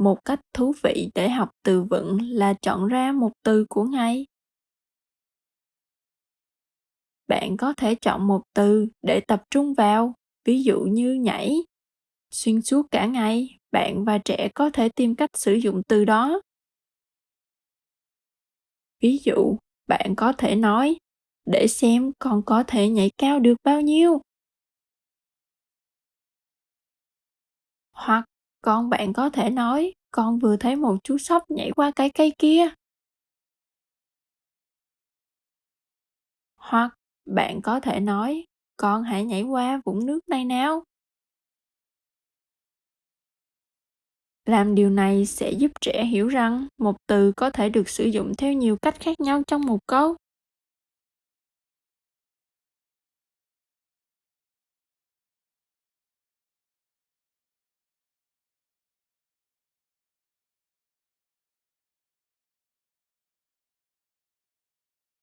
một cách thú vị để học từ vựng là chọn ra một từ của ngày bạn có thể chọn một từ để tập trung vào, ví dụ như nhảy. Xuyên suốt cả ngày, bạn và trẻ có thể tìm cách sử dụng từ đó. Ví dụ, bạn có thể nói, để xem con có thể nhảy cao được bao nhiêu. Hoặc con bạn có thể nói, con vừa thấy một chú sóc nhảy qua cái cây kia. Hoặc bạn có thể nói, con hãy nhảy qua vũng nước này nào. Làm điều này sẽ giúp trẻ hiểu rằng một từ có thể được sử dụng theo nhiều cách khác nhau trong một câu.